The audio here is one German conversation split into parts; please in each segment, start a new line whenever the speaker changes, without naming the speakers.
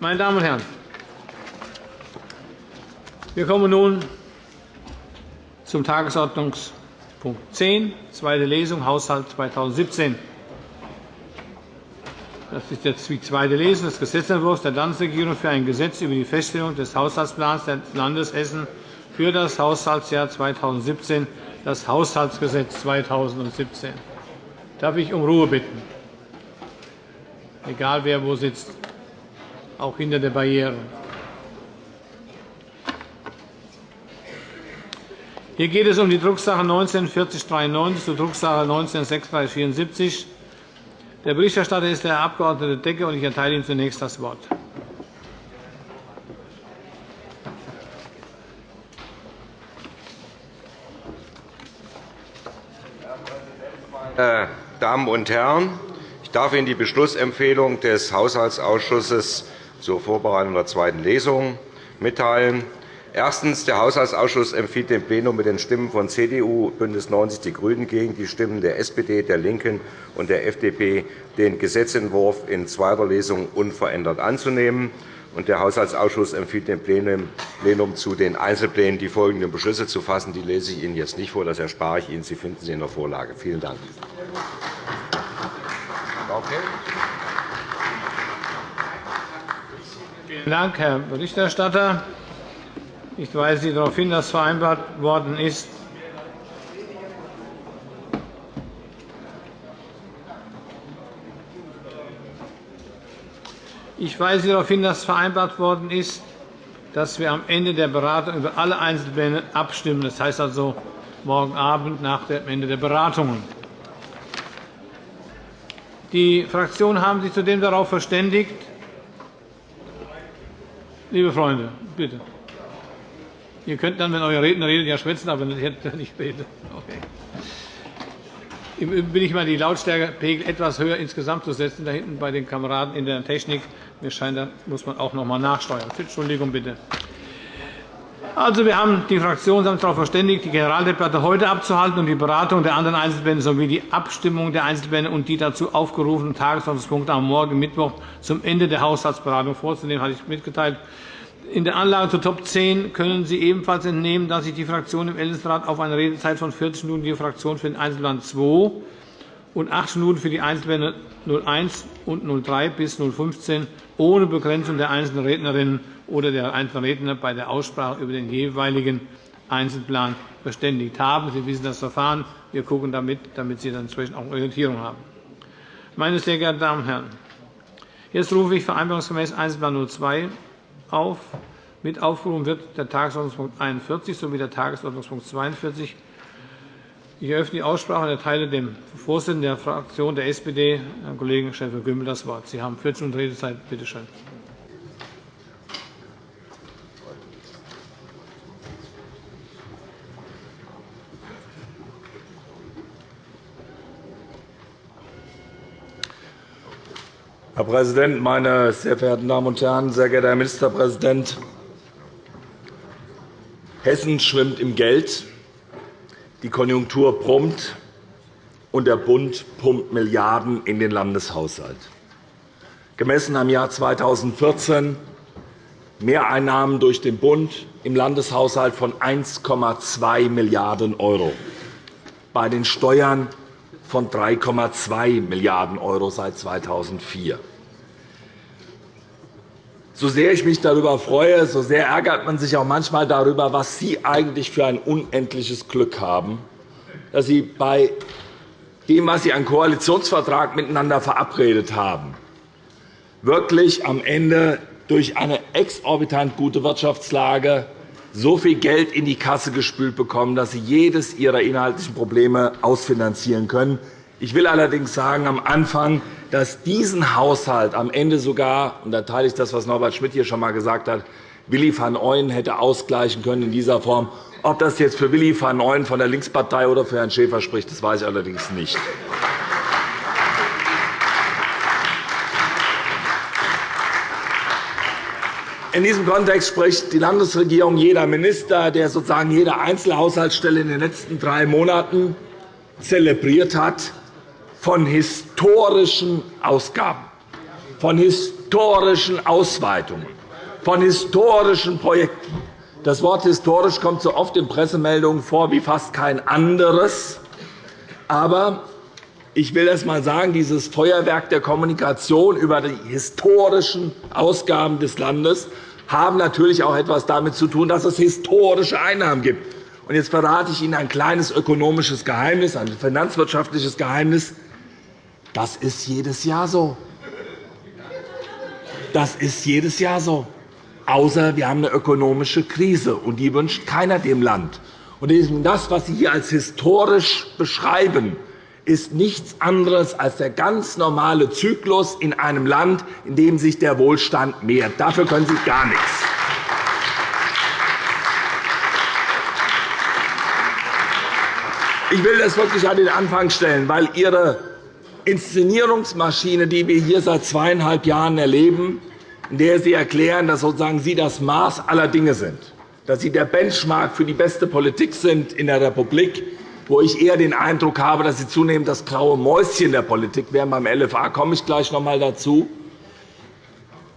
Meine Damen und Herren, wir kommen nun zum Tagesordnungspunkt 10, zweite Lesung, Haushalt 2017. Das ist jetzt die zweite Lesung des Gesetzentwurfs der Landesregierung für ein Gesetz über die Feststellung des Haushaltsplans des Landes Hessen für das Haushaltsjahr 2017, das Haushaltsgesetz 2017. Darf ich um Ruhe bitten? Egal, wer wo sitzt, auch hinter der Barriere. Hier geht es um die Drucksache 19 4093 zur Drucksache 19 3674 der Berichterstatter ist der Abg. Decke, und ich erteile ihm zunächst das Wort.
Meine Damen und Herren! Ich darf Ihnen die Beschlussempfehlung des Haushaltsausschusses zur Vorbereitung der zweiten Lesung mitteilen. Erstens. Der Haushaltsausschuss empfiehlt dem Plenum mit den Stimmen von CDU, BÜNDNIS 90 die GRÜNEN gegen die Stimmen der SPD, der LINKEN und der FDP, den Gesetzentwurf in zweiter Lesung unverändert anzunehmen. Der Haushaltsausschuss empfiehlt dem Plenum zu den Einzelplänen die folgenden Beschlüsse zu fassen. Die lese ich Ihnen jetzt nicht vor, das erspare ich Ihnen. Sie finden sie in der Vorlage. Vielen Dank.
Vielen Dank, Herr Berichterstatter. Ich weise Sie darauf hin, dass vereinbart worden ist, Ich weise darauf hin, dass vereinbart worden ist, dass wir am Ende der Beratung über alle Einzelpläne abstimmen. Das heißt also morgen Abend nach dem Ende der Beratungen. Die Fraktionen haben sich zudem darauf verständigt, liebe Freunde, bitte. Ihr könnt dann, wenn euer Redner redet, ja schwätzen, aber nicht reden. Okay. Im Übrigen bin ich mal die Lautstärkepegel etwas höher insgesamt zu setzen, da hinten bei den Kameraden in der Technik. Mir scheint, da muss man auch noch einmal nachsteuern. Entschuldigung bitte. Also, wir haben die Fraktionen haben darauf verständigt, die Generaldebatte heute abzuhalten und die Beratung der anderen Einzelpläne sowie die Abstimmung der Einzelpläne und die dazu aufgerufenen Tagesordnungspunkte am morgen Mittwoch zum Ende der Haushaltsberatung vorzunehmen, hatte ich mitgeteilt. In der Anlage zur Top 10 können Sie ebenfalls entnehmen, dass sich die Fraktionen im Ältestenrat auf eine Redezeit von 40 Minuten je Fraktion für den Einzelplan 2 und 8 Minuten für die Einzelpläne 01 und 03 bis 015 ohne Begrenzung der einzelnen Rednerinnen oder der einzelnen Redner bei der Aussprache über den jeweiligen Einzelplan verständigt haben. Sie wissen das Verfahren. Wir gucken damit, damit Sie dann entsprechend auch Orientierung haben. Meine sehr geehrten Damen und Herren, jetzt rufe ich vereinbarungsgemäß Einzelplan 02 auf. Mit aufgerufen wird der Tagesordnungspunkt 41 sowie der Tagesordnungspunkt 42. Ich eröffne die Aussprache und erteile dem Vorsitzenden der Fraktion der SPD, Herrn Kollegen Schäfer-Gümbel, das Wort. Sie haben 14 Minuten Redezeit. Bitte schön.
Herr Präsident, meine sehr verehrten Damen und Herren! Sehr geehrter Herr Ministerpräsident! Hessen schwimmt im Geld, die Konjunktur brummt, und der Bund pumpt Milliarden in den Landeshaushalt. Gemessen am Jahr 2014 Mehreinnahmen durch den Bund im Landeshaushalt von 1,2 Milliarden €, bei den Steuern von 3,2 Milliarden € seit 2004. So sehr ich mich darüber freue, so sehr ärgert man sich auch manchmal darüber, was Sie eigentlich für ein unendliches Glück haben, dass Sie bei dem, was Sie an Koalitionsvertrag miteinander verabredet haben, wirklich am Ende durch eine exorbitant gute Wirtschaftslage so viel Geld in die Kasse gespült bekommen, dass Sie jedes Ihrer inhaltlichen Probleme ausfinanzieren können. Ich will allerdings sagen, am Anfang, dass diesen Haushalt am Ende sogar, und da teile ich das, was Norbert Schmidt hier schon einmal gesagt hat, Willi van Ooyen hätte ausgleichen können in dieser Form. Ob das jetzt für Willi van Ooyen von der Linkspartei oder für Herrn Schäfer spricht, das weiß ich allerdings nicht. In diesem Kontext spricht die Landesregierung jeder Minister, der sozusagen jede Einzelhaushaltsstelle in den letzten drei Monaten zelebriert hat, von historischen Ausgaben, von historischen Ausweitungen, von historischen Projekten. Das Wort historisch kommt so oft in Pressemeldungen vor wie fast kein anderes. Aber ich will erst einmal sagen, dieses Feuerwerk der Kommunikation über die historischen Ausgaben des Landes haben natürlich auch etwas damit zu tun, dass es historische Einnahmen gibt. jetzt verrate ich Ihnen ein kleines ökonomisches Geheimnis, ein finanzwirtschaftliches Geheimnis. Das ist jedes Jahr so. Das ist jedes Jahr so. Außer wir haben eine ökonomische Krise, und die wünscht keiner dem Land. Und das, was Sie hier als historisch beschreiben, ist nichts anderes als der ganz normale Zyklus in einem Land, in dem sich der Wohlstand mehrt. Dafür können Sie gar nichts. Ich will das wirklich an den Anfang stellen, weil Ihre Inszenierungsmaschine, die wir hier seit zweieinhalb Jahren erleben, in der Sie erklären, dass sozusagen Sie das Maß aller Dinge sind, dass Sie der Benchmark für die beste Politik sind in der Republik, wo ich eher den Eindruck habe, dass Sie zunehmend das graue Mäuschen der Politik wären. Beim LFA komme ich gleich noch einmal dazu.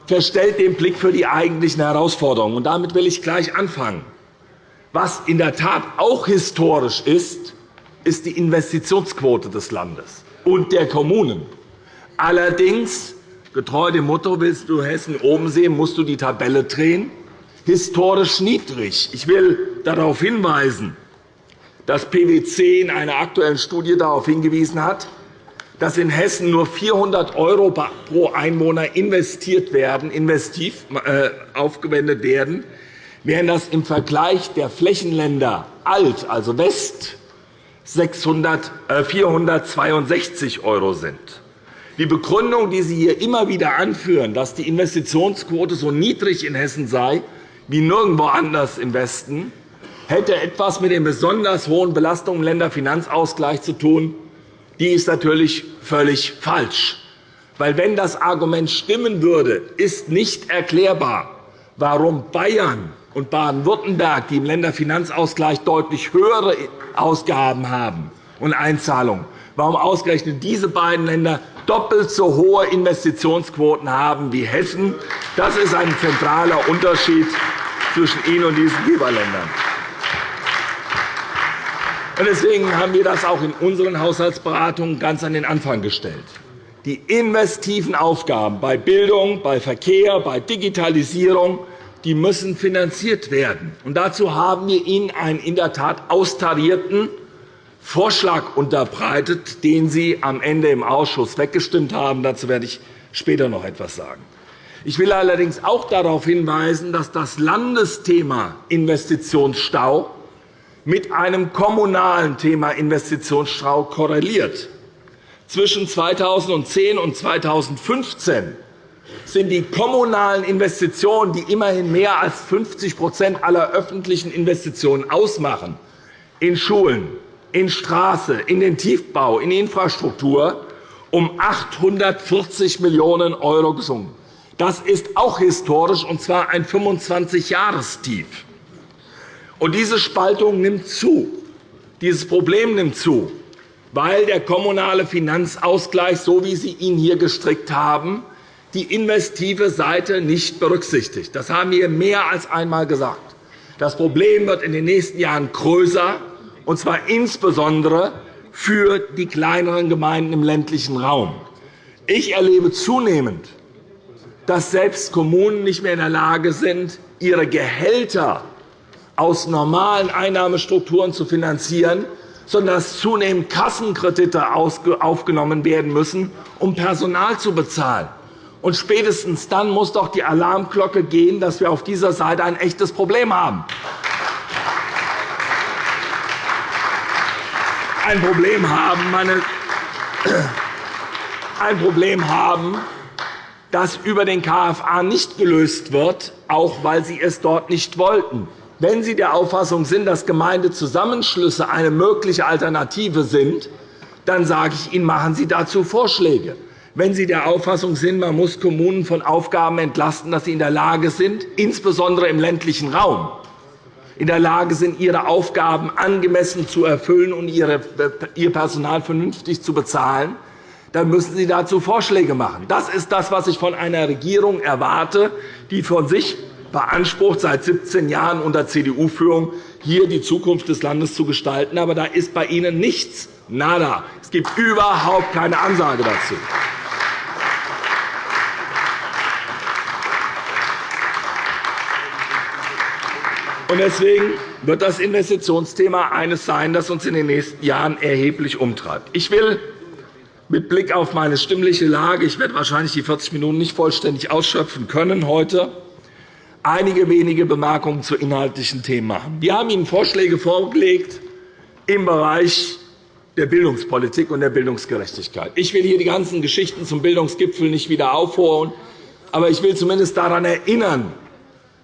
Verstellt den Blick für die eigentlichen Herausforderungen. Und damit will ich gleich anfangen. Was in der Tat auch historisch ist, ist die Investitionsquote des Landes und der Kommunen. Allerdings, getreu dem Motto, willst du Hessen oben sehen, musst du die Tabelle drehen, historisch niedrig. Ich will darauf hinweisen, dass PwC in einer Aktuellen Studie darauf hingewiesen hat, dass in Hessen nur 400 € pro Einwohner investiert werden, investiv äh, aufgewendet werden, während das im Vergleich der Flächenländer Alt, also West, 600, äh, 462 € sind. Die Begründung, die Sie hier immer wieder anführen, dass die Investitionsquote so niedrig in Hessen sei wie nirgendwo anders im Westen, hätte etwas mit den besonders hohen Belastungen im Länderfinanzausgleich zu tun. Die ist natürlich völlig falsch. Weil, wenn das Argument stimmen würde, ist nicht erklärbar, warum Bayern und Baden-Württemberg, die im Länderfinanzausgleich deutlich höhere Ausgaben haben und Einzahlungen, warum ausgerechnet diese beiden Länder doppelt so hohe Investitionsquoten haben wie Hessen. Das ist ein zentraler Unterschied zwischen Ihnen und diesen Geberländern. Deswegen haben wir das auch in unseren Haushaltsberatungen ganz an den Anfang gestellt. Die investiven Aufgaben bei Bildung, bei Verkehr, bei Digitalisierung die müssen finanziert werden. Und dazu haben wir Ihnen einen in der Tat austarierten Vorschlag unterbreitet, den Sie am Ende im Ausschuss weggestimmt haben. Dazu werde ich später noch etwas sagen. Ich will allerdings auch darauf hinweisen, dass das Landesthema Investitionsstau mit einem kommunalen Thema Investitionsstau korreliert. Zwischen 2010 und 2015 sind die kommunalen Investitionen, die immerhin mehr als 50% aller öffentlichen Investitionen ausmachen, in Schulen, in Straße, in den Tiefbau, in Infrastruktur, um 840 Millionen € gesunken. Das ist auch historisch, und zwar ein 25-Jahrestief. Diese Spaltung nimmt zu. Dieses Problem nimmt zu, weil der kommunale Finanzausgleich, so wie Sie ihn hier gestrickt haben, die investive Seite nicht berücksichtigt. Das haben wir mehr als einmal gesagt. Das Problem wird in den nächsten Jahren größer, und zwar insbesondere für die kleineren Gemeinden im ländlichen Raum. Ich erlebe zunehmend, dass selbst Kommunen nicht mehr in der Lage sind, ihre Gehälter aus normalen Einnahmestrukturen zu finanzieren, sondern dass zunehmend Kassenkredite aufgenommen werden müssen, um Personal zu bezahlen. Und spätestens dann muss doch die Alarmglocke gehen, dass wir auf dieser Seite ein echtes Problem haben. Ein Problem haben, meine ein Problem haben, das über den KFA nicht gelöst wird, auch weil Sie es dort nicht wollten. Wenn Sie der Auffassung sind, dass Gemeindezusammenschlüsse eine mögliche Alternative sind, dann sage ich Ihnen, machen Sie dazu Vorschläge wenn Sie der Auffassung sind, man muss Kommunen von Aufgaben entlasten, dass sie in der Lage sind, insbesondere im ländlichen Raum, in der Lage sind, ihre Aufgaben angemessen zu erfüllen und ihr Personal vernünftig zu bezahlen, dann müssen Sie dazu Vorschläge machen. Das ist das, was ich von einer Regierung erwarte, die von sich beansprucht, seit 17 Jahren unter CDU-Führung hier die Zukunft des Landes zu gestalten. Aber da ist bei Ihnen nichts, nada. Es gibt überhaupt keine Ansage dazu. Deswegen wird das Investitionsthema eines sein, das uns in den nächsten Jahren erheblich umtreibt. Ich will mit Blick auf meine stimmliche Lage – ich werde wahrscheinlich die 40 Minuten nicht vollständig ausschöpfen können heute – einige wenige Bemerkungen zu inhaltlichen Themen machen. Wir haben Ihnen Vorschläge vorgelegt im Bereich der Bildungspolitik und der Bildungsgerechtigkeit. Ich will hier die ganzen Geschichten zum Bildungsgipfel nicht wieder aufholen, aber ich will zumindest daran erinnern,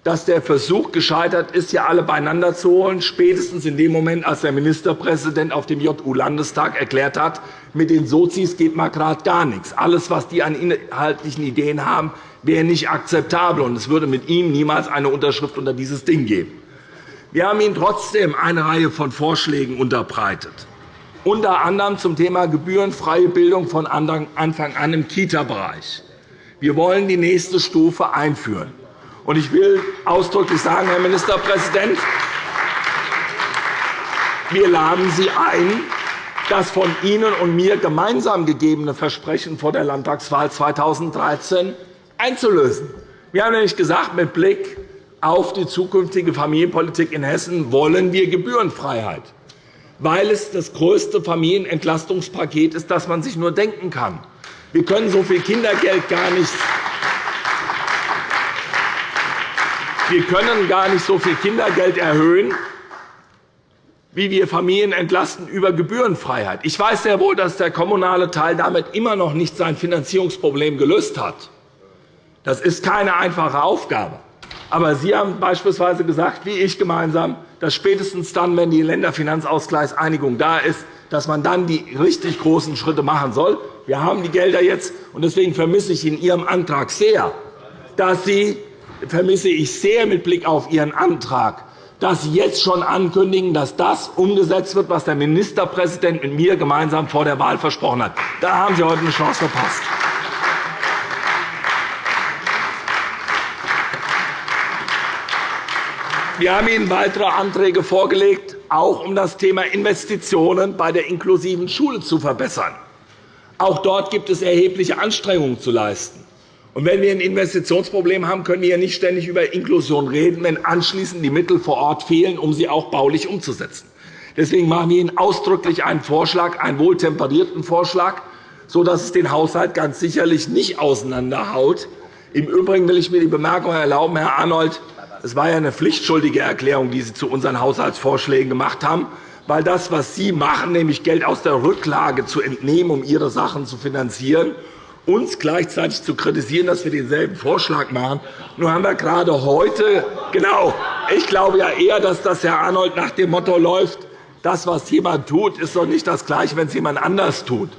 dass der Versuch gescheitert ist, hier alle beieinander zu holen, spätestens in dem Moment, als der Ministerpräsident auf dem JU-Landestag erklärt hat, mit den Sozis geht mal gerade gar nichts. Alles, was die an inhaltlichen Ideen haben, wäre nicht akzeptabel, und es würde mit ihm niemals eine Unterschrift unter dieses Ding geben. Wir haben Ihnen trotzdem eine Reihe von Vorschlägen unterbreitet, unter anderem zum Thema gebührenfreie Bildung von Anfang an im Kita-Bereich. Wir wollen die nächste Stufe einführen. Ich will ausdrücklich sagen, Herr Ministerpräsident, wir laden Sie ein, das von Ihnen und mir gemeinsam gegebene Versprechen vor der Landtagswahl 2013 einzulösen. Wir haben nämlich gesagt, mit Blick auf die zukünftige Familienpolitik in Hessen wollen wir Gebührenfreiheit, weil es das größte Familienentlastungspaket ist, das man sich nur denken kann. Wir können so viel Kindergeld gar nicht Wir können gar nicht so viel Kindergeld erhöhen, wie wir Familien entlasten über Gebührenfreiheit. Ich weiß sehr wohl, dass der kommunale Teil damit immer noch nicht sein Finanzierungsproblem gelöst hat. Das ist keine einfache Aufgabe. Aber Sie haben beispielsweise gesagt, wie ich gemeinsam, dass spätestens dann, wenn die Länderfinanzausgleichseinigung da ist, dass man dann die richtig großen Schritte machen soll. Wir haben die Gelder jetzt, und deswegen vermisse ich in Ihrem Antrag sehr, dass Sie vermisse ich sehr mit Blick auf Ihren Antrag, dass Sie jetzt schon ankündigen, dass das umgesetzt wird, was der Ministerpräsident mit mir gemeinsam vor der Wahl versprochen hat. Da haben Sie heute eine Chance verpasst. Wir haben Ihnen weitere Anträge vorgelegt, auch um das Thema Investitionen bei der inklusiven Schule zu verbessern. Auch dort gibt es erhebliche Anstrengungen zu leisten. Und wenn wir ein Investitionsproblem haben, können wir nicht ständig über Inklusion reden, wenn anschließend die Mittel vor Ort fehlen, um sie auch baulich umzusetzen. Deswegen machen wir Ihnen ausdrücklich einen Vorschlag, einen wohltemperierten Vorschlag, sodass es den Haushalt ganz sicherlich nicht auseinanderhaut. Im Übrigen will ich mir die Bemerkung erlauben, Herr Arnold, es war ja eine pflichtschuldige Erklärung, die Sie zu unseren Haushaltsvorschlägen gemacht haben, weil das, was Sie machen, nämlich Geld aus der Rücklage zu entnehmen, um Ihre Sachen zu finanzieren, uns gleichzeitig zu kritisieren, dass wir denselben Vorschlag machen. Nun haben wir gerade heute, genau, ich glaube ja eher, dass das Herr Arnold nach dem Motto läuft, das, was jemand tut, ist doch nicht das Gleiche, wenn es jemand anders tut.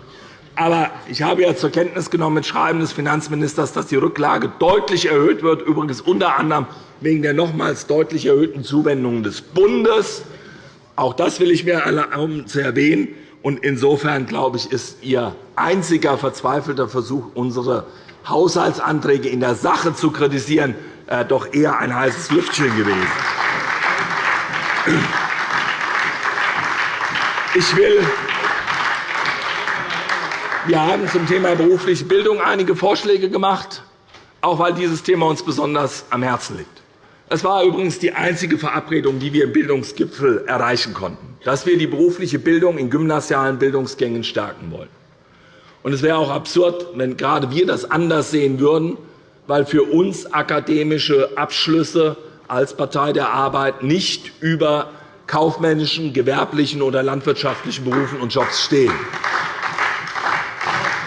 Aber ich habe ja zur Kenntnis genommen mit Schreiben des Finanzministers, dass die Rücklage deutlich erhöht wird, übrigens unter anderem wegen der nochmals deutlich erhöhten Zuwendungen des Bundes. Auch das will ich mir erlauben zu erwähnen. Insofern glaube ich, ist Ihr einziger verzweifelter Versuch, unsere Haushaltsanträge in der Sache zu kritisieren, äh, doch eher ein heißes Lüftchen gewesen. Ich will wir haben zum Thema berufliche Bildung einige Vorschläge gemacht, auch weil dieses Thema uns besonders am Herzen liegt. Es war übrigens die einzige Verabredung, die wir im Bildungsgipfel erreichen konnten, dass wir die berufliche Bildung in gymnasialen Bildungsgängen stärken wollen. Es wäre auch absurd, wenn gerade wir das anders sehen würden, weil für uns akademische Abschlüsse als Partei der Arbeit nicht über kaufmännischen, gewerblichen oder landwirtschaftlichen Berufen und Jobs stehen.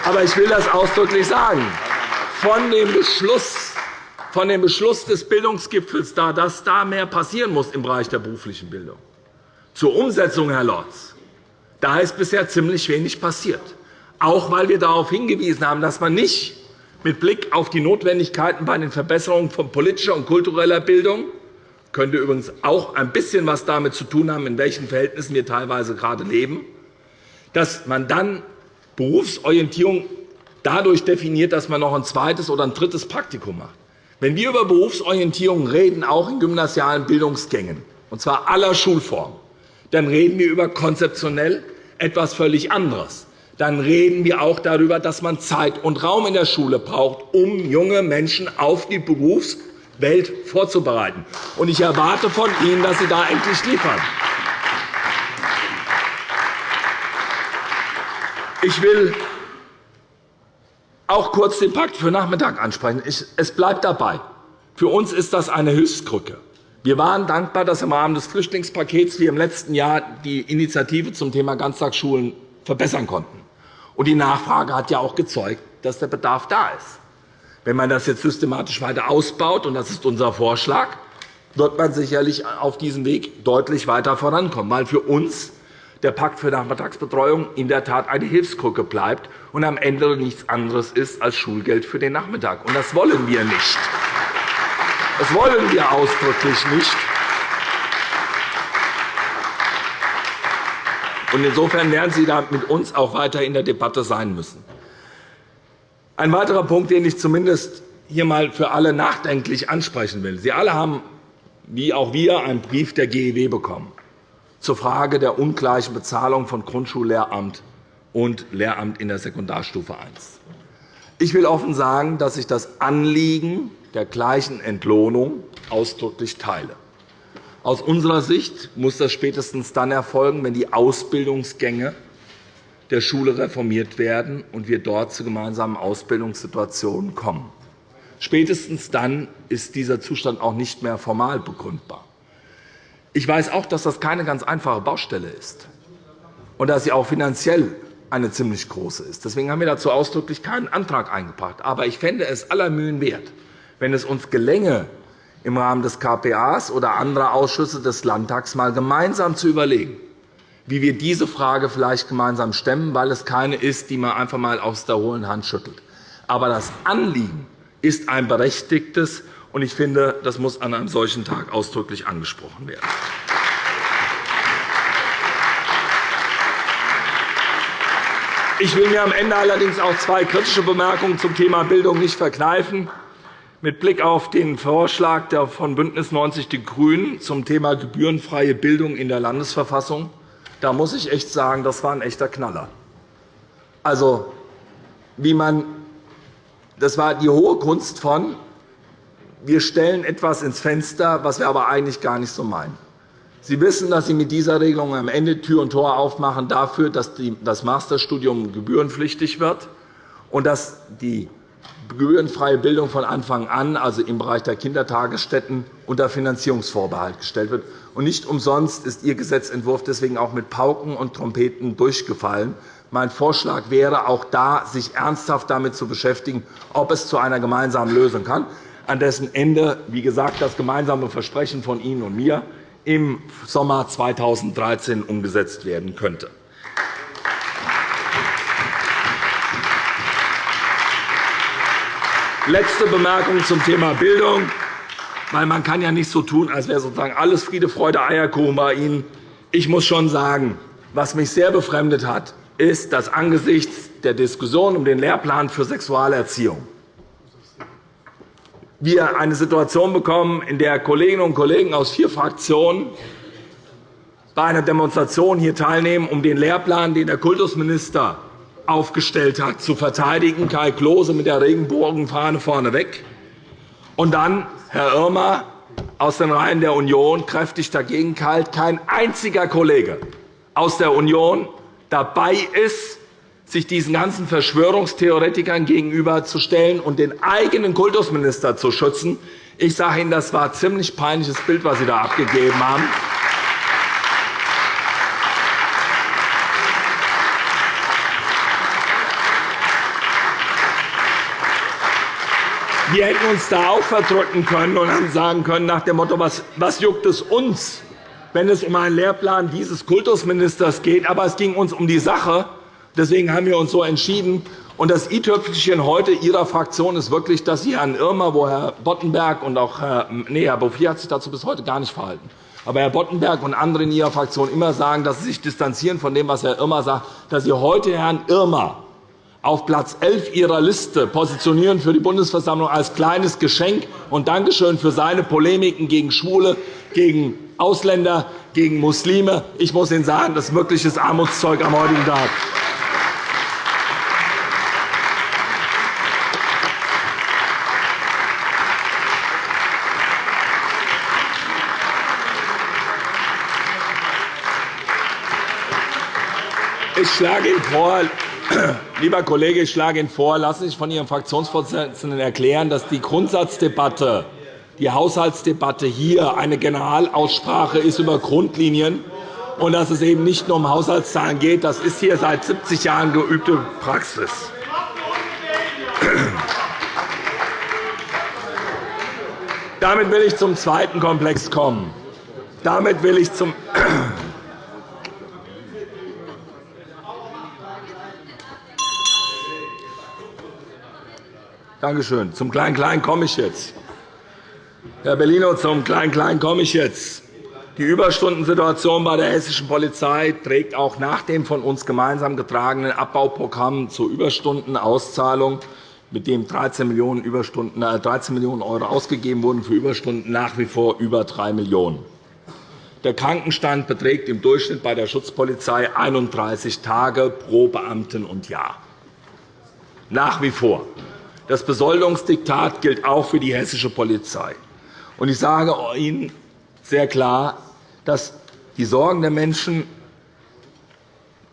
Aber ich will das ausdrücklich sagen. Von dem Beschluss von dem Beschluss des Bildungsgipfels da, dass da mehr passieren muss im Bereich der beruflichen Bildung. Zur Umsetzung, Herr Lorz, da ist bisher ziemlich wenig passiert, auch weil wir darauf hingewiesen haben, dass man nicht mit Blick auf die Notwendigkeiten bei den Verbesserungen von politischer und kultureller Bildung könnte übrigens auch ein bisschen etwas damit zu tun haben, in welchen Verhältnissen wir teilweise gerade leben, dass man dann Berufsorientierung dadurch definiert, dass man noch ein zweites oder ein drittes Praktikum macht. Wenn wir über Berufsorientierung reden, auch in gymnasialen Bildungsgängen, und zwar aller Schulformen, dann reden wir über konzeptionell etwas völlig anderes. Dann reden wir auch darüber, dass man Zeit und Raum in der Schule braucht, um junge Menschen auf die Berufswelt vorzubereiten. Ich erwarte von Ihnen, dass Sie da endlich liefern. Ich will auch kurz den Pakt für Nachmittag ansprechen. Es bleibt dabei. Für uns ist das eine Hilfskrücke. Wir waren dankbar, dass im Rahmen des Flüchtlingspakets wir im letzten Jahr die Initiative zum Thema Ganztagsschulen verbessern konnten. Und die Nachfrage hat ja auch gezeugt, dass der Bedarf da ist. Wenn man das jetzt systematisch weiter ausbaut, und das ist unser Vorschlag, wird man sicherlich auf diesem Weg deutlich weiter vorankommen, weil für uns der Pakt für Nachmittagsbetreuung in der Tat eine Hilfskrücke bleibt und am Ende nichts anderes ist als Schulgeld für den Nachmittag. Und das wollen wir nicht. Das wollen wir ausdrücklich nicht. Insofern werden Sie da mit uns auch weiter in der Debatte sein müssen. Ein weiterer Punkt, den ich zumindest hier einmal für alle nachdenklich ansprechen will. Sie alle haben, wie auch wir, einen Brief der GEW bekommen zur Frage der ungleichen Bezahlung von Grundschullehramt und Lehramt in der Sekundarstufe I. Ich will offen sagen, dass ich das Anliegen der gleichen Entlohnung ausdrücklich teile. Aus unserer Sicht muss das spätestens dann erfolgen, wenn die Ausbildungsgänge der Schule reformiert werden und wir dort zu gemeinsamen Ausbildungssituationen kommen. Spätestens dann ist dieser Zustand auch nicht mehr formal begründbar. Ich weiß auch, dass das keine ganz einfache Baustelle ist und dass sie auch finanziell eine ziemlich große ist. Deswegen haben wir dazu ausdrücklich keinen Antrag eingebracht. Aber ich fände es aller Mühen wert, wenn es uns gelänge, im Rahmen des KPAs oder anderer Ausschüsse des Landtags einmal gemeinsam zu überlegen, wie wir diese Frage vielleicht gemeinsam stemmen, weil es keine ist, die man einfach einmal aus der hohlen Hand schüttelt. Aber das Anliegen ist ein berechtigtes, und ich finde, das muss an einem solchen Tag ausdrücklich angesprochen werden. Ich will mir am Ende allerdings auch zwei kritische Bemerkungen zum Thema Bildung nicht verkneifen. Mit Blick auf den Vorschlag von BÜNDNIS 90 die GRÜNEN zum Thema gebührenfreie Bildung in der Landesverfassung da muss ich echt sagen, das war ein echter Knaller. Also, wie man, das war die hohe Kunst von, wir stellen etwas ins Fenster, was wir aber eigentlich gar nicht so meinen. Sie wissen, dass Sie mit dieser Regelung am Ende Tür und Tor aufmachen dafür, dass das Masterstudium gebührenpflichtig wird und dass die gebührenfreie Bildung von Anfang an, also im Bereich der Kindertagesstätten, unter Finanzierungsvorbehalt gestellt wird. Nicht umsonst ist Ihr Gesetzentwurf deswegen auch mit Pauken und Trompeten durchgefallen. Mein Vorschlag wäre, auch da sich ernsthaft damit zu beschäftigen, ob es zu einer gemeinsamen Lösung kann, an dessen Ende, wie gesagt, das gemeinsame Versprechen von Ihnen und mir im Sommer 2013 umgesetzt werden könnte. Letzte Bemerkung zum Thema Bildung. Weil man kann ja nicht so tun, als wäre sozusagen alles Friede, Freude, Eierkuchen bei Ihnen. Ich muss schon sagen, was mich sehr befremdet hat, ist, dass angesichts der Diskussion um den Lehrplan für Sexualerziehung wir eine Situation bekommen, in der Kolleginnen und Kollegen aus vier Fraktionen bei einer Demonstration hier teilnehmen, um den Lehrplan, den der Kultusminister aufgestellt hat, zu verteidigen. Kai Klose mit der Regenbogenfahne vorneweg. Und dann Herr Irmer aus den Reihen der Union kräftig dagegen kalt. Kein einziger Kollege aus der Union dabei ist, sich diesen ganzen Verschwörungstheoretikern gegenüberzustellen und den eigenen Kultusminister zu schützen. Ich sage Ihnen, das war ein ziemlich peinliches Bild, was Sie da abgegeben haben. Wir hätten uns da auch verdrücken können und haben sagen können, nach dem Motto, was, was juckt es uns, wenn es um einen Lehrplan dieses Kultusministers geht. Aber es ging uns um die Sache. Deswegen haben wir uns so entschieden. Und das i-Tüpfelchen heute Ihrer Fraktion ist wirklich, dass Sie Herrn Irmer, wo Herr Boddenberg und auch Herr, nee, Herr Bouffier hat sich dazu bis heute gar nicht verhalten. Aber Herr Boddenberg und andere in Ihrer Fraktion immer sagen, dass Sie sich distanzieren von dem, was Herr Irmer sagt, dass Sie heute Herrn Irmer auf Platz 11 Ihrer Liste positionieren für die Bundesversammlung als kleines Geschenk und Dankeschön für seine Polemiken gegen Schwule, gegen Ausländer, gegen Muslime. Ich muss Ihnen sagen, das ist wirkliches Armutszeug am heutigen Tag. Ich schlage Ihnen vor, lieber Kollege, ich schlage Ihnen vor, lassen Sie sich von Ihrem Fraktionsvorsitzenden erklären, dass die Grundsatzdebatte, die Haushaltsdebatte hier eine Generalaussprache ist über Grundlinien und dass es eben nicht nur um Haushaltszahlen geht. Das ist hier seit 70 Jahren geübte Praxis. Damit will ich zum zweiten Komplex kommen. Damit will ich zum Danke schön. Zum Klein-Klein komme ich jetzt. Herr Bellino, zum Klein-Klein komme ich jetzt. Die Überstundensituation bei der hessischen Polizei trägt auch nach dem von uns gemeinsam getragenen Abbauprogramm zur Überstundenauszahlung, mit dem 13 Millionen, Überstunden, 13 äh, Millionen € ausgegeben wurden für Überstunden, nach wie vor über 3 Millionen €. Der Krankenstand beträgt im Durchschnitt bei der Schutzpolizei 31 Tage pro Beamten und Jahr. Nach wie vor. Das Besoldungsdiktat gilt auch für die hessische Polizei. Ich sage Ihnen sehr klar, dass die Sorgen der Menschen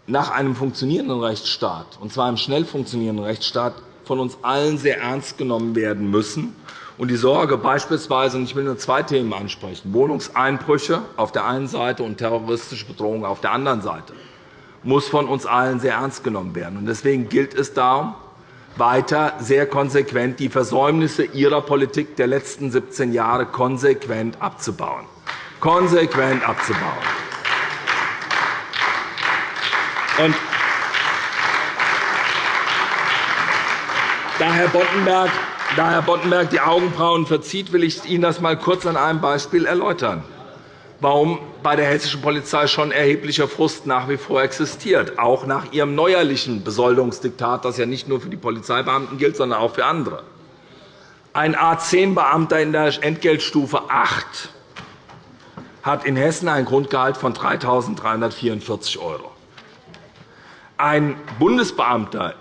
nach einem funktionierenden Rechtsstaat, und zwar einem schnell funktionierenden Rechtsstaat, von uns allen sehr ernst genommen werden müssen. Und die Sorge beispielsweise, und ich will nur zwei Themen ansprechen, Wohnungseinbrüche auf der einen Seite und terroristische Bedrohung auf der anderen Seite, muss von uns allen sehr ernst genommen werden. Deswegen gilt es darum, weiter sehr konsequent die Versäumnisse Ihrer Politik der letzten 17 Jahre konsequent abzubauen. Konsequent abzubauen. Und da Herr Boddenberg da Herr Boddenberg die Augenbrauen verzieht, will ich Ihnen das einmal kurz an einem Beispiel erläutern warum bei der hessischen Polizei schon erheblicher Frust nach wie vor existiert, auch nach ihrem neuerlichen Besoldungsdiktat, das ja nicht nur für die Polizeibeamten gilt, sondern auch für andere. Ein A 10-Beamter in der Entgeltstufe 8 hat in Hessen ein Grundgehalt von 3.344 €. Ein Bundesbeamter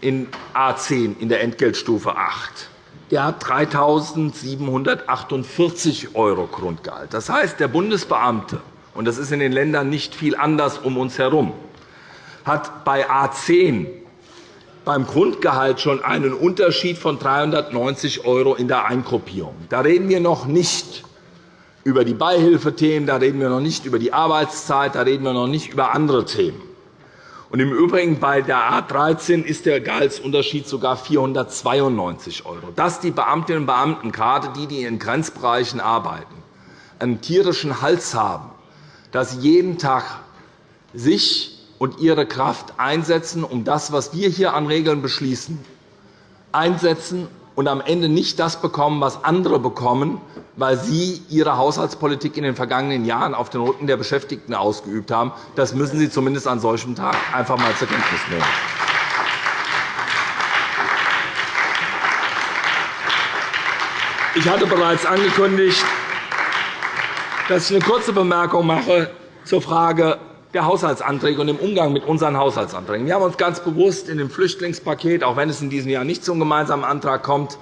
in A 10 in der Entgeltstufe 8 der hat 3.748 € Grundgehalt. Das heißt, der Bundesbeamte, und das ist in den Ländern nicht viel anders um uns herum, hat bei A 10 beim Grundgehalt schon einen Unterschied von 390 € in der Eingruppierung. Da reden wir noch nicht über die Beihilfethemen, da reden wir noch nicht über die Arbeitszeit, da reden wir noch nicht über andere Themen. Und Im Übrigen bei der A 13 ist der Gehaltsunterschied sogar 492 €. Dass die Beamtinnen und Beamten, gerade die, die in Grenzbereichen arbeiten, einen tierischen Hals haben, dass sie jeden Tag sich und ihre Kraft einsetzen, um das, was wir hier an Regeln beschließen, einsetzen und am Ende nicht das bekommen, was andere bekommen, weil Sie Ihre Haushaltspolitik in den vergangenen Jahren auf den Rücken der Beschäftigten ausgeübt haben. Das müssen Sie zumindest an solchem Tag einfach einmal zur Kenntnis nehmen. Ich hatte bereits angekündigt, dass ich eine kurze Bemerkung mache zur Frage der Haushaltsanträge und dem Umgang mit unseren Haushaltsanträgen. Wir haben uns ganz bewusst in dem Flüchtlingspaket, auch wenn es in diesem Jahr nicht zum gemeinsamen Antrag kommt,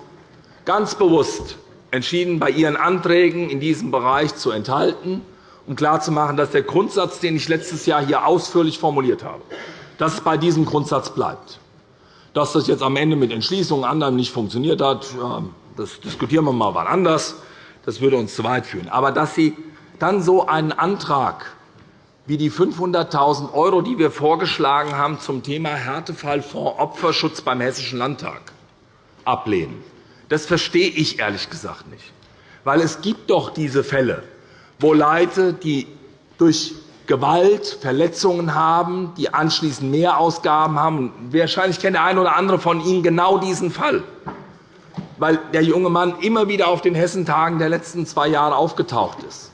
ganz bewusst entschieden, bei Ihren Anträgen in diesem Bereich zu enthalten, um klarzumachen, dass der Grundsatz, den ich letztes Jahr hier ausführlich formuliert habe, dass es bei diesem Grundsatz bleibt. Dass das jetzt am Ende mit Entschließungen anderen nicht funktioniert hat, das diskutieren wir mal wann anders. Das würde uns zu weit führen. Aber dass Sie dann so einen Antrag wie die 500.000 €, die wir vorgeschlagen haben zum Thema Härtefallfonds Opferschutz beim Hessischen Landtag, ablehnen. Das verstehe ich ehrlich gesagt nicht. Weil es gibt doch diese Fälle, wo Leute, die durch Gewalt Verletzungen haben, die anschließend Mehrausgaben haben. Wahrscheinlich kennt der eine oder andere von Ihnen genau diesen Fall, weil der junge Mann immer wieder auf den Hessentagen der letzten zwei Jahre aufgetaucht ist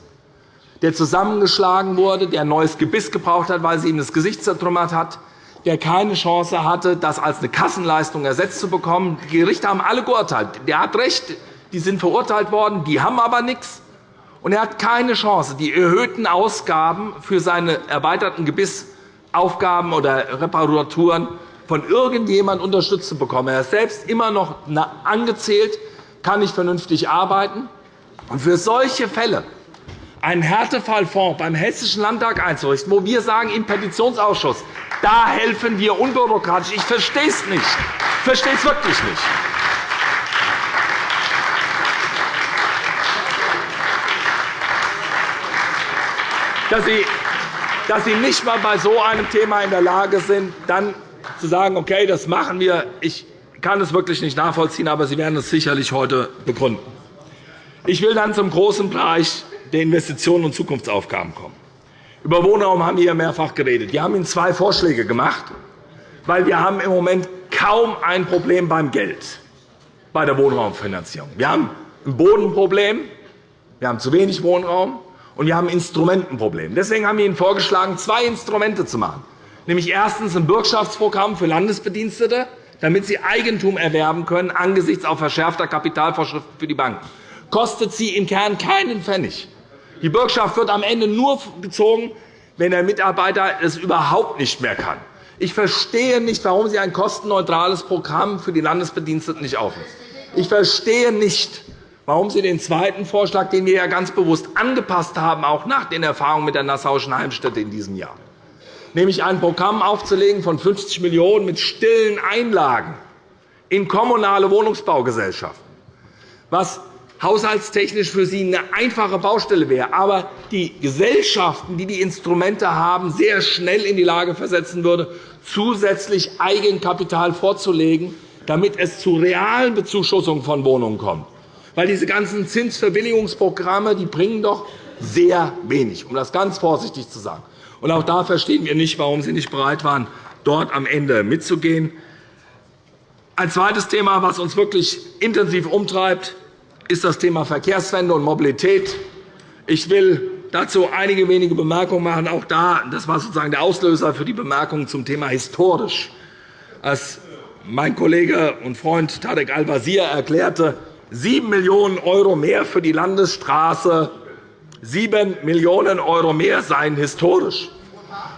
der zusammengeschlagen wurde, der ein neues Gebiss gebraucht hat, weil sie ihm das Gesicht zertrümmert hat, der keine Chance hatte, das als eine Kassenleistung ersetzt zu bekommen. Die Gerichte haben alle geurteilt. Der hat recht, die sind verurteilt worden, die haben aber nichts. Und er hat keine Chance, die erhöhten Ausgaben für seine erweiterten Gebissaufgaben oder Reparaturen von irgendjemandem unterstützt zu bekommen. Er ist selbst immer noch angezählt, kann nicht vernünftig arbeiten. Und für solche Fälle einen Härtefallfonds beim Hessischen Landtag einzurichten, wo wir sagen, im Petitionsausschuss, da helfen wir unbürokratisch. Ich verstehe es nicht. Ich verstehe es wirklich nicht. Dass Sie, dass Sie nicht einmal bei so einem Thema in der Lage sind, dann zu sagen, okay, das machen wir. Ich kann es wirklich nicht nachvollziehen, aber Sie werden es sicherlich heute begründen. Ich will dann zum großen Bereich der Investitionen und Zukunftsaufgaben kommen. Über Wohnraum haben wir hier mehrfach geredet. Wir haben Ihnen zwei Vorschläge gemacht, weil wir haben im Moment kaum ein Problem beim Geld bei der Wohnraumfinanzierung. Wir haben ein Bodenproblem, wir haben zu wenig Wohnraum und wir haben ein Instrumentenproblem. Deswegen haben wir Ihnen vorgeschlagen, zwei Instrumente zu machen, nämlich erstens ein Bürgschaftsprogramm für Landesbedienstete, damit sie Eigentum erwerben können angesichts auf verschärfter Kapitalvorschriften für die Banken. Kostet sie im Kern keinen Pfennig. Die Bürgschaft wird am Ende nur gezogen, wenn der Mitarbeiter es überhaupt nicht mehr kann. Ich verstehe nicht, warum Sie ein kostenneutrales Programm für die Landesbediensteten nicht aufnehmen. Ich verstehe nicht, warum Sie den zweiten Vorschlag, den wir ja ganz bewusst angepasst haben, auch nach den Erfahrungen mit der Nassauischen Heimstätte in diesem Jahr, nämlich ein Programm aufzulegen von 50 Millionen € mit stillen Einlagen in kommunale Wohnungsbaugesellschaften, was haushaltstechnisch für Sie eine einfache Baustelle wäre, aber die Gesellschaften, die die Instrumente haben, sehr schnell in die Lage versetzen würde, zusätzlich Eigenkapital vorzulegen, damit es zu realen Bezuschussungen von Wohnungen kommt. Weil diese ganzen Zinsverbilligungsprogramme die bringen doch sehr wenig, um das ganz vorsichtig zu sagen. Und auch da verstehen wir nicht, warum Sie nicht bereit waren, dort am Ende mitzugehen. Ein zweites Thema, das uns wirklich intensiv umtreibt, ist das Thema Verkehrswende und Mobilität. Ich will dazu einige wenige Bemerkungen machen. Auch da, das war sozusagen der Auslöser für die Bemerkungen zum Thema historisch. Als mein Kollege und Freund Tarek Al-Wazir erklärte, 7 Millionen € mehr für die Landesstraße, 7 Millionen € mehr seien historisch.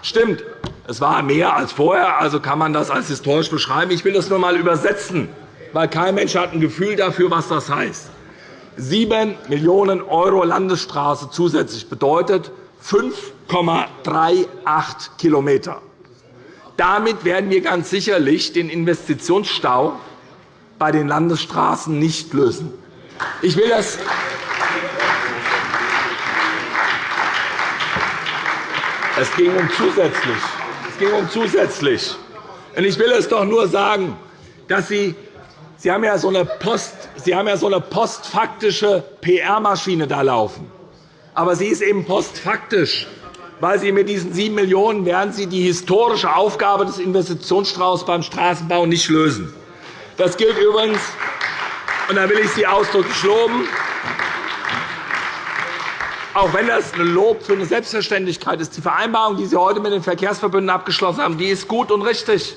Stimmt, es war mehr als vorher, also kann man das als historisch beschreiben. Ich will das nur einmal übersetzen, weil kein Mensch hat ein Gefühl dafür, was das heißt. 7 Millionen € Landesstraße zusätzlich bedeutet 5,38 km. Damit werden wir ganz sicherlich den Investitionsstau bei den Landesstraßen nicht lösen. Ich will das es ging um zusätzlich. Es ging um zusätzlich. Ich will es doch nur sagen, dass Sie Sie haben ja so eine, Post, Sie haben ja so eine postfaktische PR-Maschine da laufen. Aber sie ist eben postfaktisch, weil Sie mit diesen 7 Millionen € werden Sie die historische Aufgabe des Investitionsstraußs beim Straßenbau nicht lösen. Das gilt übrigens, und da will ich Sie ausdrücklich loben, auch wenn das ein Lob für eine Selbstverständlichkeit ist. Die Vereinbarung, die Sie heute mit den Verkehrsverbünden abgeschlossen haben, die ist gut und richtig.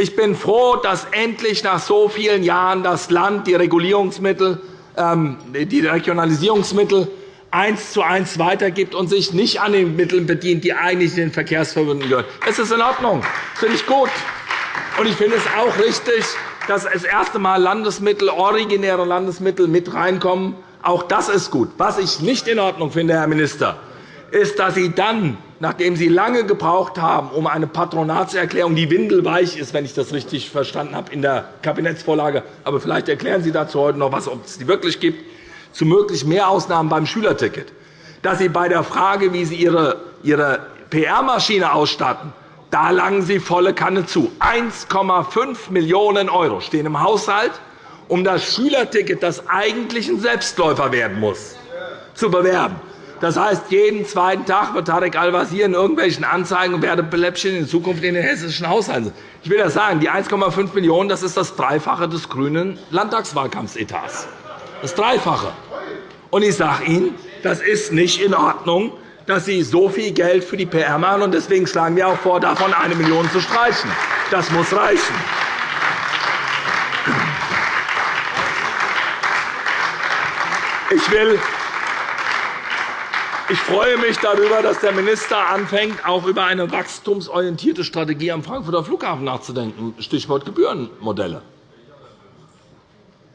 Ich bin froh, dass endlich nach so vielen Jahren das Land die Regulierungsmittel, ähm, die Regionalisierungsmittel eins zu eins weitergibt und sich nicht an den Mitteln bedient, die eigentlich den Verkehrsverbünden gehören. Das ist in Ordnung. Das finde ich gut. Und ich finde es auch richtig, dass das erste Mal Landesmittel, originäre Landesmittel mit reinkommen. Auch das ist gut. Was ich nicht in Ordnung finde, Herr Minister, ist, dass Sie dann nachdem Sie lange gebraucht haben, um eine Patronatserklärung, die windelweich ist, wenn ich das richtig verstanden habe, in der Kabinettsvorlage, aber vielleicht erklären Sie dazu heute noch etwas, ob es die wirklich gibt, zu möglich mehr Ausnahmen beim Schülerticket, dass Sie bei der Frage, wie Sie Ihre, Ihre PR-Maschine ausstatten, da langen Sie volle Kanne zu. 1,5 Millionen € stehen im Haushalt, um das Schülerticket, das eigentlich ein Selbstläufer werden muss, zu bewerben. Das heißt, jeden zweiten Tag wird Tarek Al-Wazir in irgendwelchen Anzeigen und Werbebläppchen in Zukunft in den hessischen Haushalten. Ich will das sagen, die 1,5 Millionen € das ist das Dreifache des grünen Landtagswahlkampfetats. Das Dreifache. Und ich sage Ihnen, das ist nicht in Ordnung, dass Sie so viel Geld für die PR machen. und Deswegen schlagen wir auch vor, davon eine Million zu streichen. Das muss reichen. Ich will ich freue mich darüber, dass der Minister anfängt, auch über eine wachstumsorientierte Strategie am Frankfurter Flughafen nachzudenken, Stichwort Gebührenmodelle.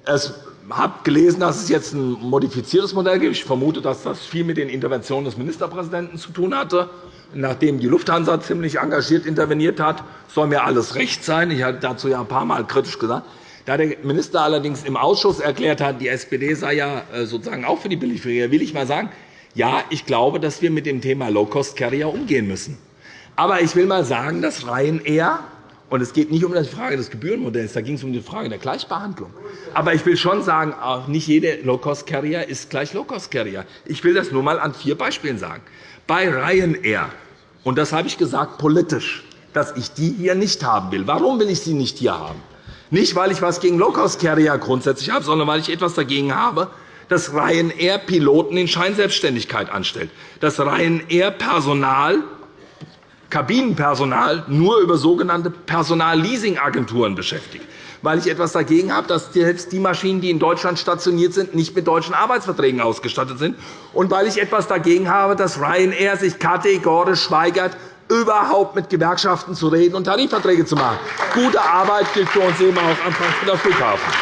Ich habe gelesen, dass es jetzt ein modifiziertes Modell gibt. Ich vermute, dass das viel mit den Interventionen des Ministerpräsidenten zu tun hatte. Nachdem die Lufthansa ziemlich engagiert interveniert hat, soll mir alles recht sein. Ich habe dazu ja ein paar Mal kritisch gesagt. Da der Minister allerdings im Ausschuss erklärt hat, die SPD sei ja äh, sozusagen auch für die Billigflieger, will ich mal sagen, ja, ich glaube, dass wir mit dem Thema Low-Cost-Carrier umgehen müssen. Aber ich will einmal sagen, dass Ryanair und es geht nicht um die Frage des Gebührenmodells, da ging es um die Frage der Gleichbehandlung. Aber ich will schon sagen, nicht jeder Low-Cost-Carrier ist gleich Low-Cost-Carrier. Ich will das nur einmal an vier Beispielen sagen. Bei Ryanair, und das habe ich gesagt politisch, dass ich die hier nicht haben will. Warum will ich sie nicht hier haben? Nicht, weil ich etwas gegen Low-Cost-Carrier grundsätzlich habe, sondern weil ich etwas dagegen habe, dass Ryanair Piloten in Scheinselbstständigkeit anstellt, dass Ryanair Personal, Kabinenpersonal nur über sogenannte Personalleasingagenturen beschäftigt, weil ich etwas dagegen habe, dass selbst die Maschinen, die in Deutschland stationiert sind, nicht mit deutschen Arbeitsverträgen ausgestattet sind, und weil ich etwas dagegen habe, dass Ryanair sich kategorisch weigert, überhaupt mit Gewerkschaften zu reden und Tarifverträge zu machen. Gute Arbeit gilt für uns eben auch am Frankfurter Flughafen.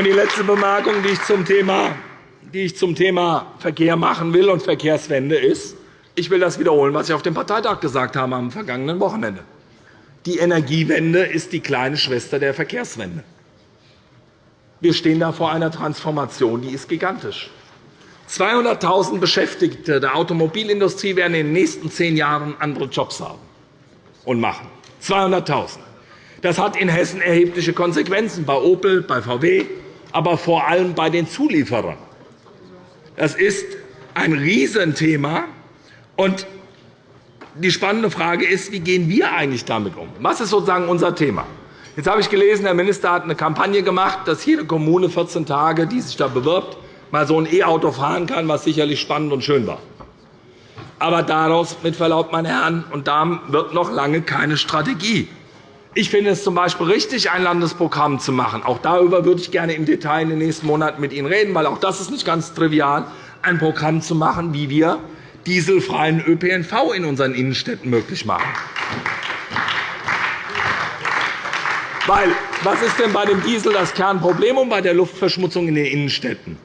Und die letzte Bemerkung, die ich zum Thema die ich zum Thema Verkehr machen will und Verkehrswende ist, ich will das wiederholen, was ich auf dem Parteitag gesagt habe am vergangenen Wochenende. Die Energiewende ist die kleine Schwester der Verkehrswende. Wir stehen da vor einer Transformation, die ist gigantisch. 200.000 Beschäftigte der Automobilindustrie werden in den nächsten zehn Jahren andere Jobs haben und machen. 200.000. Das hat in Hessen erhebliche Konsequenzen bei Opel, bei VW, aber vor allem bei den Zulieferern. Das ist ein Riesenthema. Die spannende Frage ist, wie gehen wir eigentlich damit um? Was ist sozusagen unser Thema? Jetzt habe ich gelesen, der Minister hat eine Kampagne gemacht, dass jede Kommune 14 Tage, die sich da bewirbt, mal so ein E-Auto fahren kann, was sicherlich spannend und schön war. Aber daraus, mit Verlaub, meine Herren und Damen, wird noch lange keine Strategie. Ich finde es z. B. richtig, ein Landesprogramm zu machen. Auch darüber würde ich gerne im Detail in den nächsten Monaten mit Ihnen reden, weil auch das ist nicht ganz trivial, ein Programm zu machen, wie wir dieselfreien ÖPNV in unseren Innenstädten möglich machen. Weil, was ist denn bei dem Diesel das Kernproblem und bei der Luftverschmutzung in den Innenstädten?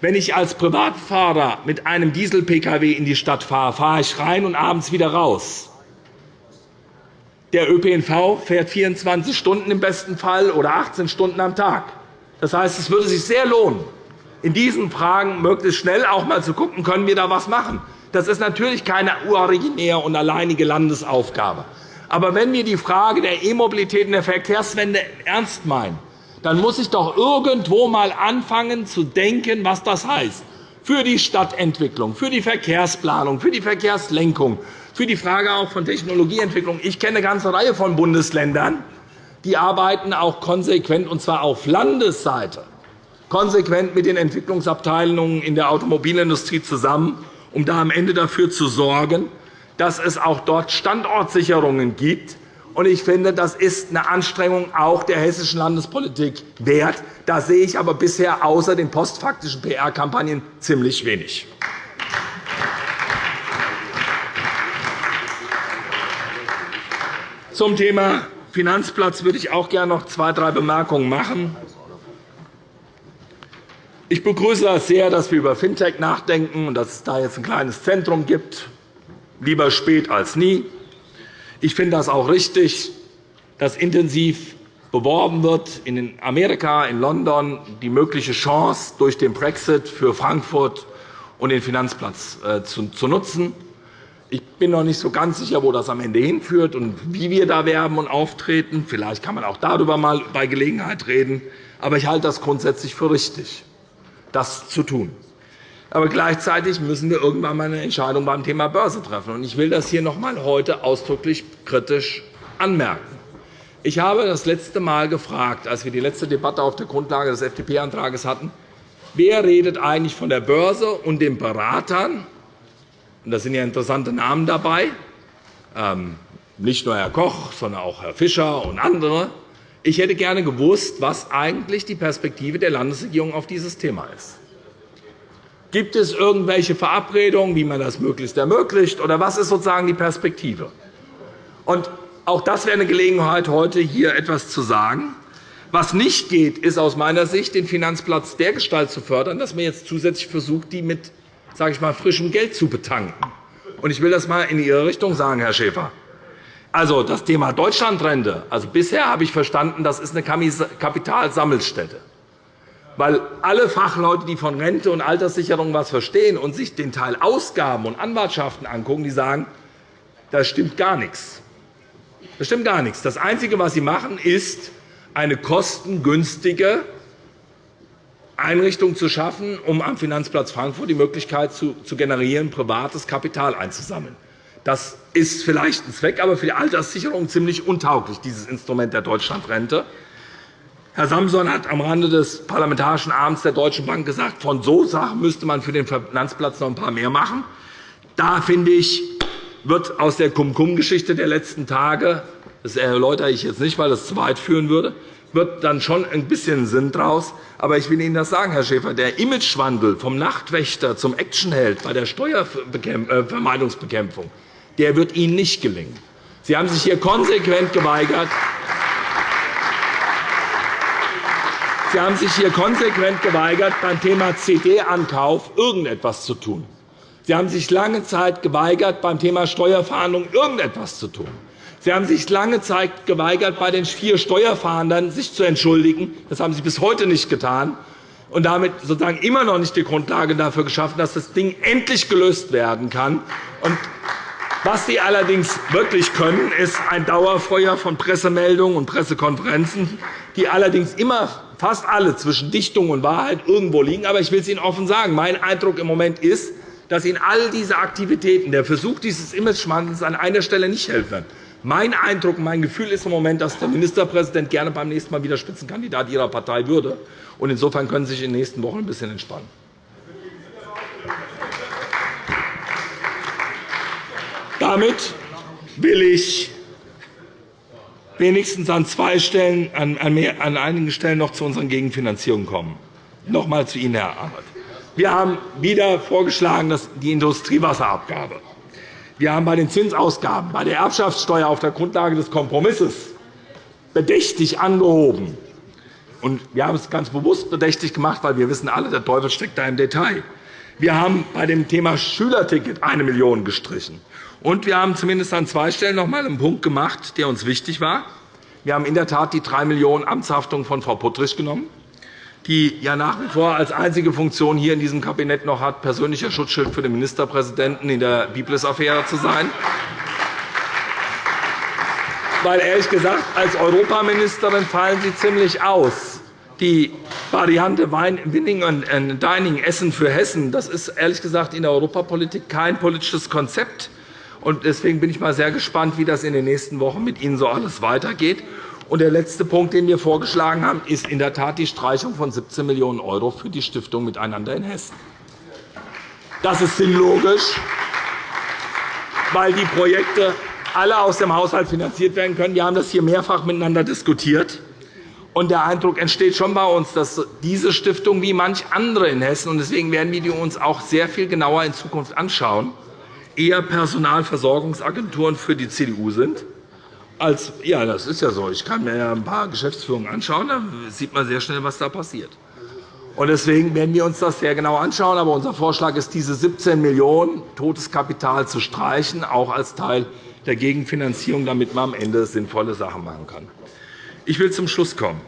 Wenn ich als Privatfahrer mit einem Diesel-Pkw in die Stadt fahre, fahre ich rein und abends wieder raus. Der ÖPNV fährt 24 Stunden im besten Fall oder 18 Stunden am Tag. Das heißt, es würde sich sehr lohnen, in diesen Fragen möglichst schnell auch einmal zu schauen, können wir da etwas machen. Das ist natürlich keine originäre und alleinige Landesaufgabe. Aber wenn wir die Frage der E-Mobilität und der Verkehrswende ernst meinen, dann muss ich doch irgendwo einmal anfangen zu denken, was das heißt für die Stadtentwicklung, für die Verkehrsplanung, für die Verkehrslenkung, für die Frage auch von Technologieentwicklung. Ich kenne eine ganze Reihe von Bundesländern, die arbeiten auch konsequent, und zwar auf Landesseite, konsequent mit den Entwicklungsabteilungen in der Automobilindustrie zusammen, um da am Ende dafür zu sorgen, dass es auch dort Standortsicherungen gibt. Ich finde, das ist eine Anstrengung auch der hessischen Landespolitik wert. Da sehe ich aber bisher außer den postfaktischen PR-Kampagnen ziemlich wenig. Zum Thema Finanzplatz würde ich auch gerne noch zwei, drei Bemerkungen machen. Ich begrüße es sehr, dass wir über Fintech nachdenken und dass es da jetzt ein kleines Zentrum gibt. Lieber spät als nie. Ich finde das auch richtig, dass intensiv beworben wird in Amerika, in London, die mögliche Chance durch den Brexit für Frankfurt und den Finanzplatz äh, zu nutzen. Ich bin noch nicht so ganz sicher, wo das am Ende hinführt und wie wir da werben und auftreten. Vielleicht kann man auch darüber mal bei Gelegenheit reden. Aber ich halte das grundsätzlich für richtig, das zu tun. Aber gleichzeitig müssen wir irgendwann einmal eine Entscheidung beim Thema Börse treffen. Ich will das hier noch einmal heute ausdrücklich kritisch anmerken. Ich habe das letzte Mal gefragt, als wir die letzte Debatte auf der Grundlage des FDP-Antrags hatten, wer redet eigentlich von der Börse und den Beratern? Da sind ja interessante Namen dabei, ähm, nicht nur Herr Koch, sondern auch Herr Fischer und andere. Ich hätte gerne gewusst, was eigentlich die Perspektive der Landesregierung auf dieses Thema ist. Gibt es irgendwelche Verabredungen, wie man das möglichst ermöglicht, oder was ist sozusagen die Perspektive? Und auch das wäre eine Gelegenheit, heute hier etwas zu sagen. Was nicht geht, ist aus meiner Sicht, den Finanzplatz dergestalt zu fördern, dass man jetzt zusätzlich versucht, die mit sage ich mal, frischem Geld zu betanken. Ich will das einmal in Ihre Richtung sagen, Herr Schäfer. Also, das Thema Deutschlandrente. Also, bisher habe ich verstanden, das ist eine Kapitalsammelstätte. Weil alle Fachleute, die von Rente und Alterssicherung etwas verstehen und sich den Teil Ausgaben und Anwartschaften angucken, die sagen, da stimmt gar nichts. Das stimmt gar nichts. Das Einzige, was Sie machen, ist eine kostengünstige Einrichtung zu schaffen, um am Finanzplatz Frankfurt die Möglichkeit zu generieren, privates Kapital einzusammeln. Das ist vielleicht ein Zweck, aber für die Alterssicherung ziemlich untauglich, dieses Instrument der Deutschlandrente. Herr Samson hat am Rande des Parlamentarischen Abends der Deutschen Bank gesagt, von so Sachen müsste man für den Finanzplatz noch ein paar mehr machen. Da finde ich, wird aus der Cum-Cum-Geschichte der letzten Tage, das erläutere ich jetzt nicht, weil das zu weit führen würde, wird dann schon ein bisschen Sinn daraus. Aber ich will Ihnen das sagen, Herr Schäfer. Der Imagewandel vom Nachtwächter zum Actionheld bei der Steuervermeidungsbekämpfung der wird Ihnen nicht gelingen. Sie haben sich hier konsequent geweigert, Sie haben sich hier konsequent geweigert, beim Thema CD-Ankauf irgendetwas zu tun. Sie haben sich lange Zeit geweigert, beim Thema Steuerverhandlungen irgendetwas zu tun. Sie haben sich lange Zeit geweigert, bei den vier Steuerfahndern sich zu entschuldigen. Das haben Sie bis heute nicht getan und damit sozusagen immer noch nicht die Grundlage dafür geschaffen, dass das Ding endlich gelöst werden kann. Und was Sie allerdings wirklich können, ist ein Dauerfeuer von Pressemeldungen und Pressekonferenzen, die allerdings immer fast alle zwischen Dichtung und Wahrheit irgendwo liegen. Aber ich will es Ihnen offen sagen. Mein Eindruck im Moment ist, dass Ihnen all diese Aktivitäten, der Versuch dieses Imageschwandels an einer Stelle nicht helfen. Mein Eindruck mein Gefühl ist im Moment, dass der Ministerpräsident gerne beim nächsten Mal wieder Spitzenkandidat Ihrer Partei würde. Insofern können Sie sich in den nächsten Wochen ein bisschen entspannen. Damit will ich wenigstens an zwei Stellen, an, an einigen Stellen noch zu unseren Gegenfinanzierungen kommen. Noch einmal zu Ihnen, Herr Arndt. Wir haben wieder vorgeschlagen, dass die Industriewasserabgabe wir haben bei den Zinsausgaben, bei der Erbschaftssteuer auf der Grundlage des Kompromisses bedächtig angehoben. wir haben es ganz bewusst bedächtig gemacht, weil wir wissen alle, der Teufel steckt da im Detail. Wir haben bei dem Thema Schülerticket 1 Million gestrichen. Und wir haben zumindest an zwei Stellen noch einmal einen Punkt gemacht, der uns wichtig war. Wir haben in der Tat die 3 Millionen Amtshaftung von Frau Puttrich genommen die ja nach wie vor als einzige Funktion hier in diesem Kabinett noch hat, persönlicher Schutzschild für den Ministerpräsidenten in der Biblis-Affäre zu sein. Weil, ehrlich gesagt, als Europaministerin fallen Sie ziemlich aus. Die Variante Winning and Dining Essen für Hessen das ist ehrlich gesagt in der Europapolitik kein politisches Konzept. Deswegen bin ich mal sehr gespannt, wie das in den nächsten Wochen mit Ihnen so alles weitergeht. Und der letzte Punkt, den wir vorgeschlagen haben, ist in der Tat die Streichung von 17 Millionen € für die Stiftung Miteinander in Hessen. Das ist sinnlogisch, weil die Projekte alle aus dem Haushalt finanziert werden können. Wir haben das hier mehrfach miteinander diskutiert. Und der Eindruck entsteht schon bei uns, dass diese Stiftung wie manch andere in Hessen, und deswegen werden wir die uns auch sehr viel genauer in Zukunft anschauen, eher Personalversorgungsagenturen für die CDU sind als, ja, das ist ja so. Ich kann mir ja ein paar Geschäftsführungen anschauen. Da sieht man sehr schnell, was da passiert. Deswegen werden wir uns das sehr genau anschauen. Aber unser Vorschlag ist, diese 17 Millionen € totes Kapital zu streichen, auch als Teil der Gegenfinanzierung, damit man am Ende sinnvolle Sachen machen kann. Ich will zum Schluss kommen.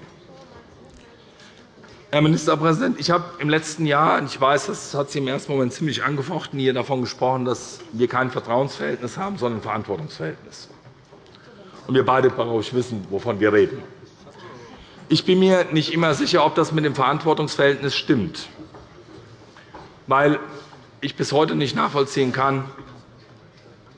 Herr Ministerpräsident, ich habe im letzten Jahr, ich weiß, das hat Sie im ersten Moment ziemlich angefochten, hier davon gesprochen, dass wir kein Vertrauensverhältnis haben, sondern ein Verantwortungsverhältnis und wir beide wissen, wovon wir reden. Ich bin mir nicht immer sicher, ob das mit dem Verantwortungsverhältnis stimmt, weil ich bis heute nicht nachvollziehen kann,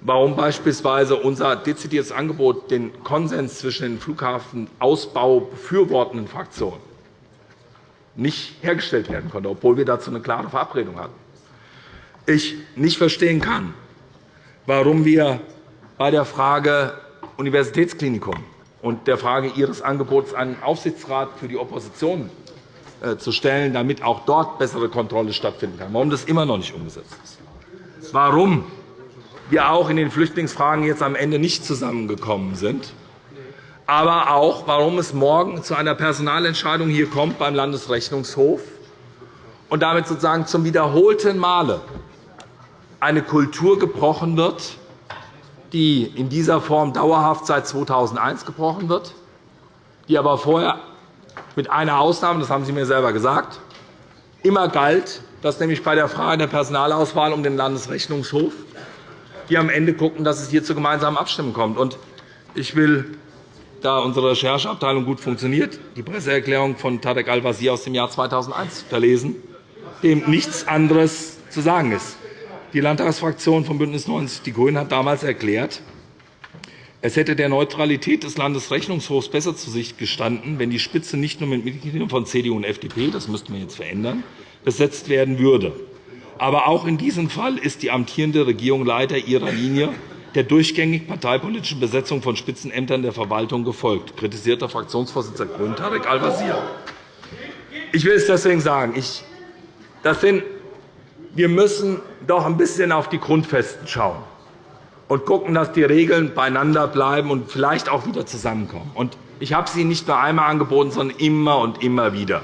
warum beispielsweise unser dezidiertes Angebot den Konsens zwischen den Flughafenausbau befürwortenden Fraktionen nicht hergestellt werden konnte, obwohl wir dazu eine klare Verabredung hatten. Ich nicht verstehen kann, warum wir bei der Frage Universitätsklinikum und der Frage Ihres Angebots, einen Aufsichtsrat für die Opposition äh, zu stellen, damit auch dort bessere Kontrolle stattfinden kann, warum das immer noch nicht umgesetzt ist. Warum wir auch in den Flüchtlingsfragen jetzt am Ende nicht zusammengekommen sind, aber auch, warum es morgen zu einer Personalentscheidung hier kommt beim Landesrechnungshof und damit sozusagen zum wiederholten Male eine Kultur gebrochen wird, die in dieser Form dauerhaft seit 2001 gebrochen wird, die aber vorher mit einer Ausnahme, das haben Sie mir selber gesagt, immer galt, dass nämlich bei der Frage der Personalauswahl um den Landesrechnungshof die am Ende gucken, dass es hier zu gemeinsamen Abstimmungen kommt. Ich will, da unsere Rechercheabteilung gut funktioniert, die Presseerklärung von Tarek Al-Wazir aus dem Jahr 2001 verlesen, dem nichts anderes zu sagen ist. Die Landtagsfraktion von BÜNDNIS 90 die GRÜNEN hat damals erklärt, es hätte der Neutralität des Landesrechnungshofs besser zu Sicht gestanden, wenn die Spitze nicht nur mit Mitgliedern von CDU und FDP, das müssten wir jetzt verändern, besetzt werden würde. Aber auch in diesem Fall ist die amtierende Regierung leider ihrer Linie der durchgängig parteipolitischen Besetzung von Spitzenämtern der Verwaltung gefolgt, kritisiert der Fraktionsvorsitzende der GRÜNEN, Tarek Al-Wazir. Ich will es deswegen sagen. Das sind wir müssen doch ein bisschen auf die Grundfesten schauen und schauen, dass die Regeln beieinander bleiben und vielleicht auch wieder zusammenkommen. Ich habe sie nicht nur einmal angeboten, sondern immer und immer wieder.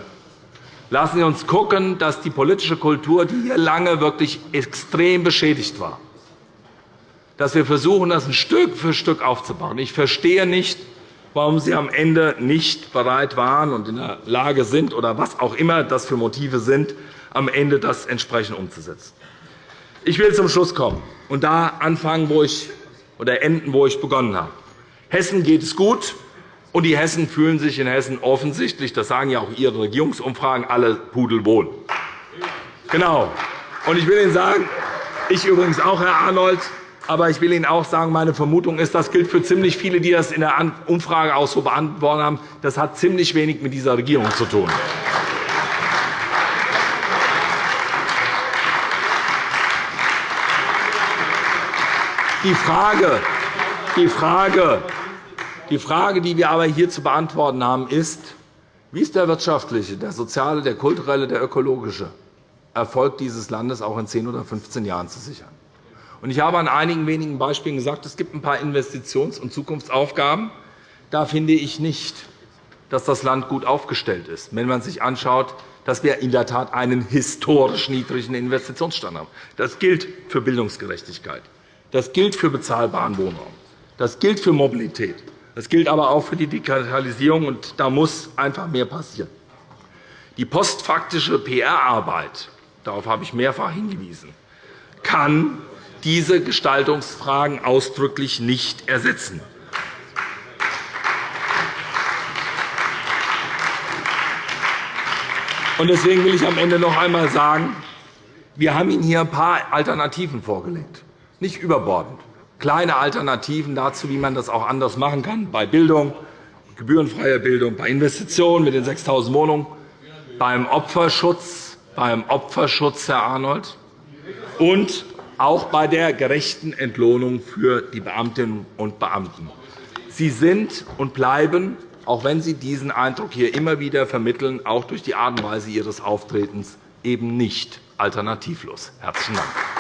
Lassen Sie uns schauen, dass die politische Kultur, die hier lange wirklich extrem beschädigt war, dass wir versuchen, das Stück für Stück aufzubauen. Ich verstehe nicht, warum Sie am Ende nicht bereit waren und in der Lage sind, oder was auch immer das für Motive sind, am Ende das entsprechend umzusetzen. Ich will zum Schluss kommen und da anfangen, wo ich, oder enden, wo ich begonnen habe. Hessen geht es gut, und die Hessen fühlen sich in Hessen offensichtlich, das sagen ja auch Ihre Regierungsumfragen, alle pudelwohl. Genau. Und ich will Ihnen sagen, ich übrigens auch, Herr Arnold, aber ich will Ihnen auch sagen, meine Vermutung ist, das gilt für ziemlich viele, die das in der Umfrage auch so beantwortet haben, das hat ziemlich wenig mit dieser Regierung zu tun. Die Frage, die Frage, die Frage, die wir aber hier zu beantworten haben, ist, wie ist der wirtschaftliche, der soziale, der kulturelle, der ökologische Erfolg dieses Landes auch in 10 oder 15 Jahren zu sichern? Ich habe an einigen wenigen Beispielen gesagt, es gibt ein paar Investitions- und Zukunftsaufgaben. Da finde ich nicht, dass das Land gut aufgestellt ist, wenn man sich anschaut, dass wir in der Tat einen historisch niedrigen Investitionsstand haben. Das gilt für Bildungsgerechtigkeit. Das gilt für bezahlbaren Wohnraum. Das gilt für Mobilität. Das gilt aber auch für die Digitalisierung, und da muss einfach mehr passieren. Die postfaktische PR-Arbeit, darauf habe ich mehrfach hingewiesen, kann diese Gestaltungsfragen ausdrücklich nicht ersetzen. Deswegen will ich am Ende noch einmal sagen, wir haben Ihnen hier ein paar Alternativen vorgelegt nicht überbordend. Kleine Alternativen dazu, wie man das auch anders machen kann, bei Bildung, gebührenfreier Bildung, bei Investitionen mit den 6.000 Wohnungen, beim Opferschutz, beim Opferschutz, Herr Arnold, und auch bei der gerechten Entlohnung für die Beamtinnen und Beamten. Sie sind und bleiben, auch wenn Sie diesen Eindruck hier immer wieder vermitteln, auch durch die Art und Weise Ihres Auftretens, eben nicht alternativlos. – Herzlichen Dank.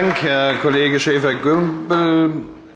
Dank, Herr Kollege Schäfer-Gümbel.